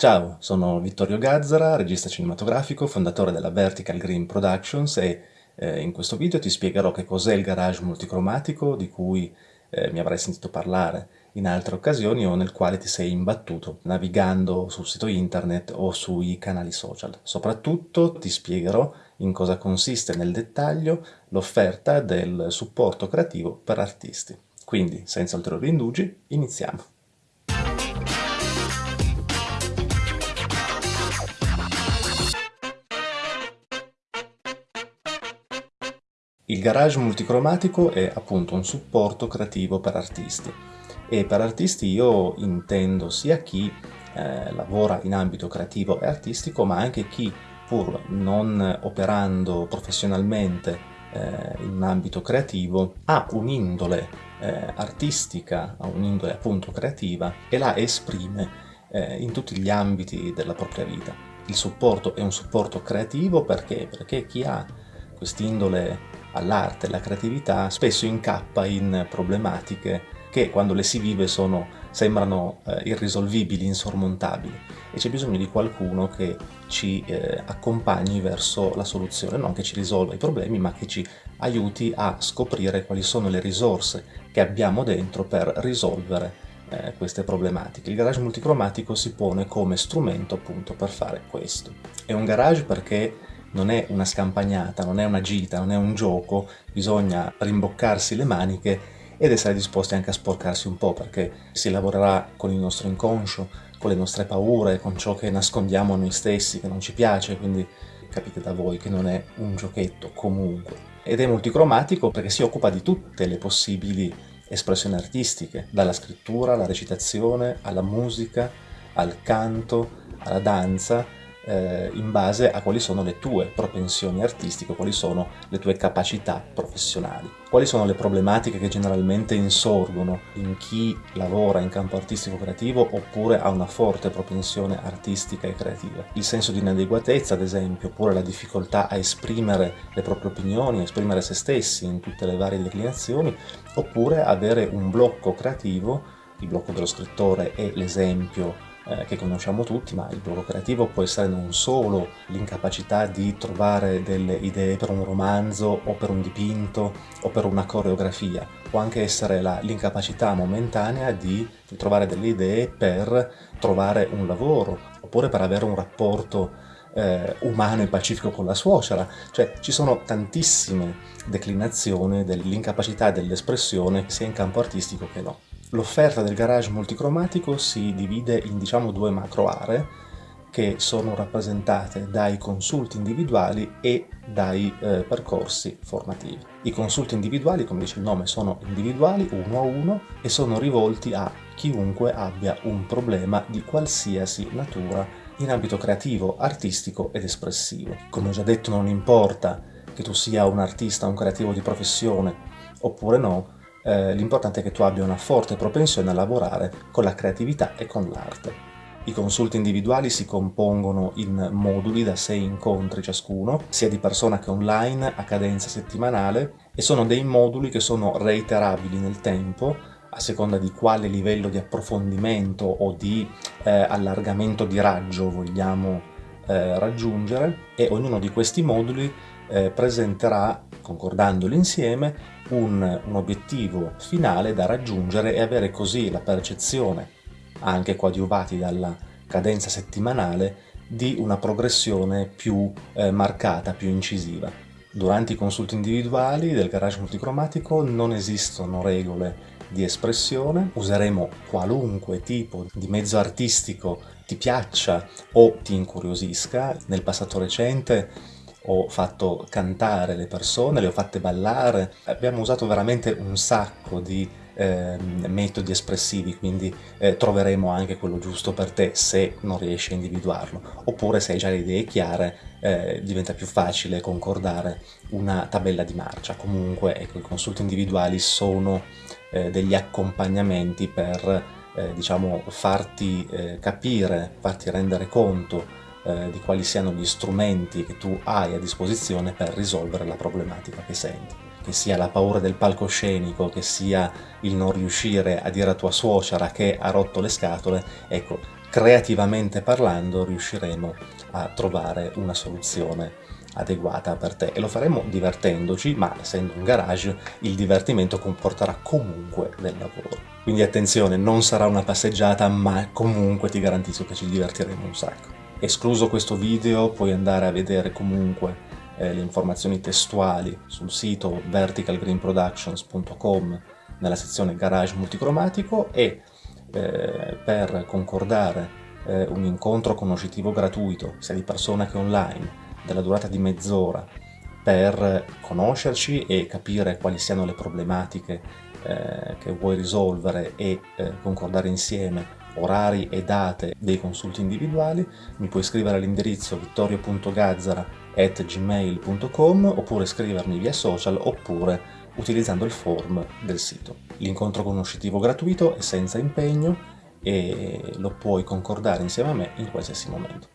Ciao, sono Vittorio Gazzara, regista cinematografico, fondatore della Vertical Green Productions e eh, in questo video ti spiegherò che cos'è il garage multicromatico di cui eh, mi avrai sentito parlare in altre occasioni o nel quale ti sei imbattuto navigando sul sito internet o sui canali social. Soprattutto ti spiegherò in cosa consiste nel dettaglio l'offerta del supporto creativo per artisti. Quindi, senza ulteriori indugi, iniziamo. Il garage multicromatico è appunto un supporto creativo per artisti e per artisti io intendo sia chi eh, lavora in ambito creativo e artistico ma anche chi pur non operando professionalmente eh, in un ambito creativo ha un'indole eh, artistica, ha un'indole appunto creativa e la esprime eh, in tutti gli ambiti della propria vita. Il supporto è un supporto creativo perché? Perché chi ha quest'indole all'arte, alla creatività, spesso incappa in problematiche che quando le si vive sono, sembrano eh, irrisolvibili, insormontabili e c'è bisogno di qualcuno che ci eh, accompagni verso la soluzione, non che ci risolva i problemi ma che ci aiuti a scoprire quali sono le risorse che abbiamo dentro per risolvere eh, queste problematiche. Il garage multicromatico si pone come strumento appunto per fare questo. È un garage perché non è una scampagnata, non è una gita, non è un gioco, bisogna rimboccarsi le maniche ed essere disposti anche a sporcarsi un po' perché si lavorerà con il nostro inconscio, con le nostre paure, con ciò che nascondiamo a noi stessi, che non ci piace, quindi capite da voi che non è un giochetto comunque. Ed è multicromatico perché si occupa di tutte le possibili espressioni artistiche, dalla scrittura alla recitazione, alla musica, al canto, alla danza, eh, in base a quali sono le tue propensioni artistiche, quali sono le tue capacità professionali. Quali sono le problematiche che generalmente insorgono in chi lavora in campo artistico creativo oppure ha una forte propensione artistica e creativa. Il senso di inadeguatezza, ad esempio, oppure la difficoltà a esprimere le proprie opinioni, a esprimere se stessi in tutte le varie declinazioni, oppure avere un blocco creativo, il blocco dello scrittore è l'esempio eh, che conosciamo tutti, ma il blocco creativo può essere non solo l'incapacità di trovare delle idee per un romanzo o per un dipinto o per una coreografia, può anche essere l'incapacità momentanea di, di trovare delle idee per trovare un lavoro oppure per avere un rapporto eh, umano e pacifico con la suocera, cioè ci sono tantissime declinazioni dell'incapacità dell'espressione sia in campo artistico che no. L'offerta del garage multicromatico si divide in diciamo due macro aree che sono rappresentate dai consulti individuali e dai eh, percorsi formativi. I consulti individuali, come dice il nome, sono individuali, uno a uno, e sono rivolti a chiunque abbia un problema di qualsiasi natura in ambito creativo, artistico ed espressivo. Come ho già detto non importa che tu sia un artista, un creativo di professione oppure no, eh, l'importante è che tu abbia una forte propensione a lavorare con la creatività e con l'arte. I consulti individuali si compongono in moduli da 6 incontri ciascuno, sia di persona che online, a cadenza settimanale, e sono dei moduli che sono reiterabili nel tempo, a seconda di quale livello di approfondimento o di eh, allargamento di raggio vogliamo eh, raggiungere, e ognuno di questi moduli eh, presenterà, concordandoli insieme, un, un obiettivo finale da raggiungere e avere così la percezione, anche coadiuvati dalla cadenza settimanale, di una progressione più eh, marcata, più incisiva. Durante i consulti individuali del garage multicromatico non esistono regole di espressione, useremo qualunque tipo di mezzo artistico ti piaccia o ti incuriosisca. Nel passato recente ho fatto cantare le persone, le ho fatte ballare, abbiamo usato veramente un sacco di eh, metodi espressivi, quindi eh, troveremo anche quello giusto per te se non riesci a individuarlo, oppure se hai già le idee chiare eh, diventa più facile concordare una tabella di marcia. Comunque ecco, i consulti individuali sono eh, degli accompagnamenti per eh, diciamo, farti eh, capire, farti rendere conto eh, di quali siano gli strumenti che tu hai a disposizione per risolvere la problematica che senti. Che sia la paura del palcoscenico, che sia il non riuscire a dire a tua suocera che ha rotto le scatole, ecco, creativamente parlando riusciremo a trovare una soluzione adeguata per te e lo faremo divertendoci, ma essendo un garage il divertimento comporterà comunque del lavoro. Quindi attenzione, non sarà una passeggiata, ma comunque ti garantisco che ci divertiremo un sacco. Escluso questo video, puoi andare a vedere comunque eh, le informazioni testuali sul sito verticalgreenproductions.com nella sezione garage multicromatico e eh, per concordare eh, un incontro conoscitivo gratuito, sia di persona che online, della durata di mezz'ora, per conoscerci e capire quali siano le problematiche eh, che vuoi risolvere e eh, concordare insieme orari e date dei consulti individuali, mi puoi scrivere all'indirizzo vittorio.gazzara.gmail.com oppure scrivermi via social oppure utilizzando il form del sito. L'incontro conoscitivo gratuito è senza impegno e lo puoi concordare insieme a me in qualsiasi momento.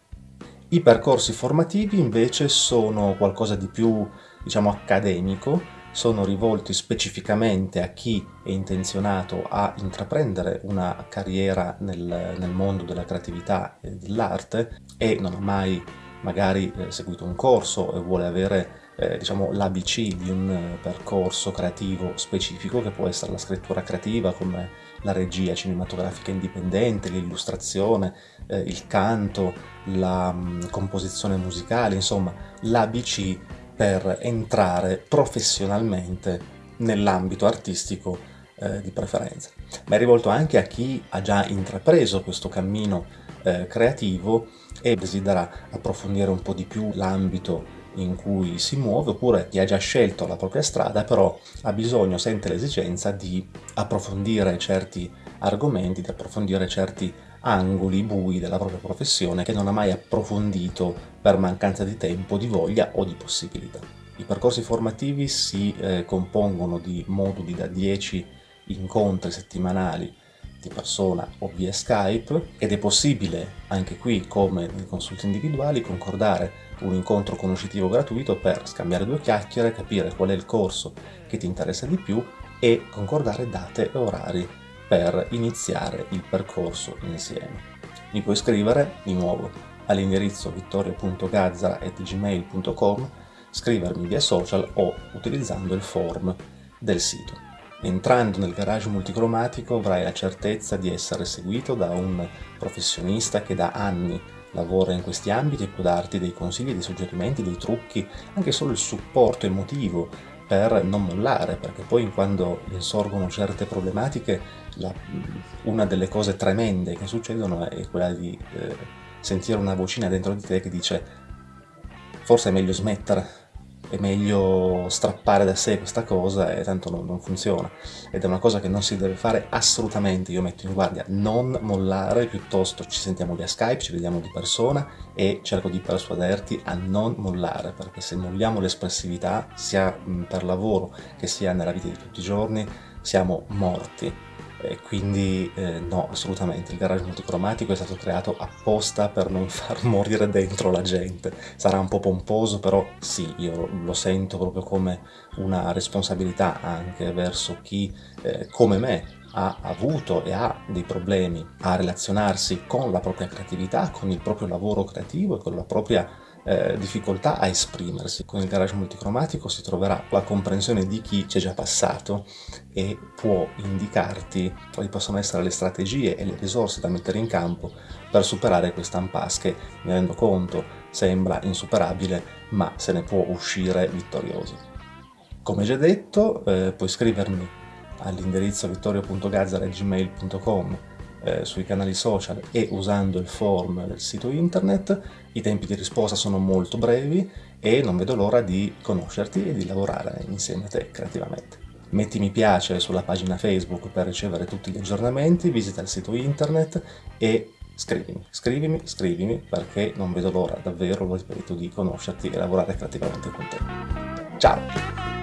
I percorsi formativi invece sono qualcosa di più, diciamo, accademico, sono rivolti specificamente a chi è intenzionato a intraprendere una carriera nel, nel mondo della creatività e dell'arte e non ha mai magari eh, seguito un corso e vuole avere eh, diciamo, l'ABC di un eh, percorso creativo specifico che può essere la scrittura creativa come la regia cinematografica indipendente, l'illustrazione, eh, il canto, la mh, mm, composizione musicale, insomma l'ABC per entrare professionalmente nell'ambito artistico eh, di preferenza. Ma è rivolto anche a chi ha già intrapreso questo cammino eh, creativo e desidera approfondire un po' di più l'ambito in cui si muove oppure chi ha già scelto la propria strada però ha bisogno, sente l'esigenza di approfondire certi argomenti, di approfondire certi angoli bui della propria professione che non ha mai approfondito per mancanza di tempo, di voglia o di possibilità. I percorsi formativi si eh, compongono di moduli da 10 incontri settimanali di persona o via Skype ed è possibile anche qui come nei consulti individuali concordare un incontro conoscitivo gratuito per scambiare due chiacchiere, capire qual è il corso che ti interessa di più e concordare date e orari per iniziare il percorso insieme. Mi puoi scrivere di nuovo all'indirizzo vittorio.gazzara.gmail.com, scrivermi via social o utilizzando il form del sito. Entrando nel garage multicromatico avrai la certezza di essere seguito da un professionista che da anni lavora in questi ambiti e può darti dei consigli, dei suggerimenti, dei trucchi, anche solo il supporto emotivo per non mollare, perché poi quando insorgono certe problematiche la, una delle cose tremende che succedono è quella di eh, sentire una vocina dentro di te che dice forse è meglio smettere, è meglio strappare da sé questa cosa e tanto non, non, funziona. Ed è una cosa che non si deve fare assolutamente. Io metto in guardia non mollare piuttosto ci sentiamo via Skype ci vediamo di persona e cerco di persuaderti a non mollare perché se molliamo l'espressività sia per lavoro che sia nella vita di tutti i giorni siamo morti e quindi eh, no, assolutamente, il garage multicromatico è stato creato apposta per non far morire dentro la gente. Sarà un po' pomposo, però sì, io lo sento proprio come una responsabilità anche verso chi, eh, come me, ha avuto e ha dei problemi a relazionarsi con la propria creatività, con il proprio lavoro creativo e con la propria eh, difficoltà a esprimersi. Con il garage multicromatico si troverà la comprensione di chi ci è già passato e può indicarti quali possono essere le strategie e le risorse da mettere in campo per superare questa impasse che, mi rendo conto, sembra insuperabile, ma se ne può uscire vittoriosi. Come già detto, eh, puoi scrivermi all'indirizzo vittorio.gazzara.gmail.com eh, sui canali social e usando il form del sito internet. I tempi di risposta sono molto brevi e non vedo l'ora di conoscerti e di lavorare insieme a te creativamente. Metti mi piace sulla pagina Facebook per ricevere tutti gli aggiornamenti, visita il sito internet e scrivimi, scrivimi, scrivimi perché non vedo l'ora, davvero lo ripeto, di conoscerti e lavorare creativamente con te. Ciao!